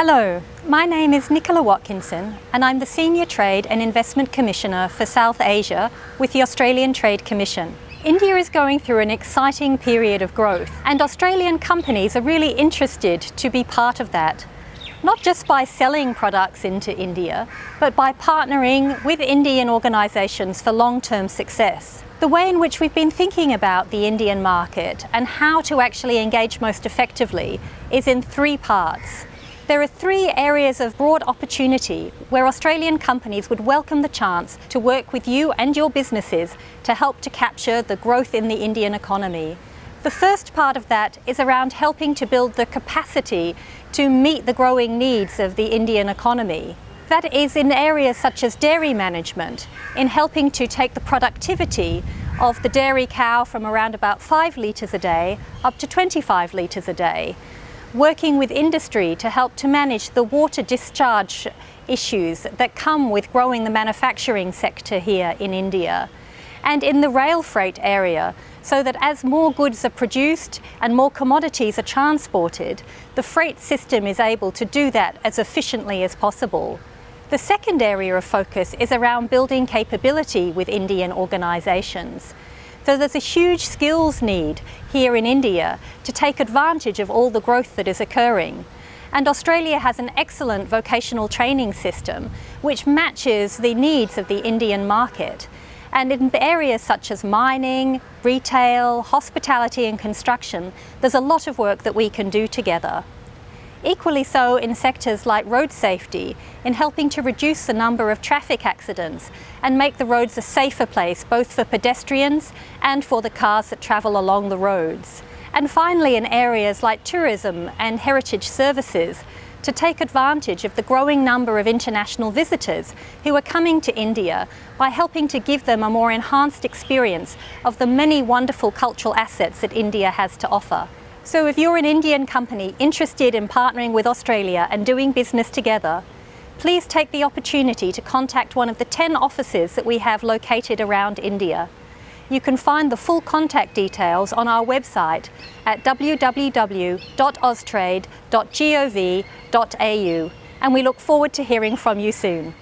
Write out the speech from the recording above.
Hello, my name is Nicola Watkinson and I'm the Senior Trade and Investment Commissioner for South Asia with the Australian Trade Commission. India is going through an exciting period of growth and Australian companies are really interested to be part of that. Not just by selling products into India, but by partnering with Indian organisations for long-term success. The way in which we've been thinking about the Indian market and how to actually engage most effectively is in three parts. There are three areas of broad opportunity where Australian companies would welcome the chance to work with you and your businesses to help to capture the growth in the Indian economy. The first part of that is around helping to build the capacity to meet the growing needs of the Indian economy. That is in areas such as dairy management, in helping to take the productivity of the dairy cow from around about 5 litres a day up to 25 litres a day. Working with industry to help to manage the water discharge issues that come with growing the manufacturing sector here in India. And in the rail freight area, so that as more goods are produced and more commodities are transported, the freight system is able to do that as efficiently as possible. The second area of focus is around building capability with Indian organisations. So there's a huge skills need here in India to take advantage of all the growth that is occurring. And Australia has an excellent vocational training system which matches the needs of the Indian market. And in areas such as mining, retail, hospitality and construction, there's a lot of work that we can do together. Equally so in sectors like road safety, in helping to reduce the number of traffic accidents and make the roads a safer place both for pedestrians and for the cars that travel along the roads. And finally in areas like tourism and heritage services, to take advantage of the growing number of international visitors who are coming to India by helping to give them a more enhanced experience of the many wonderful cultural assets that India has to offer. So if you're an Indian company interested in partnering with Australia and doing business together, please take the opportunity to contact one of the 10 offices that we have located around India. You can find the full contact details on our website at www.austrade.gov.au and we look forward to hearing from you soon.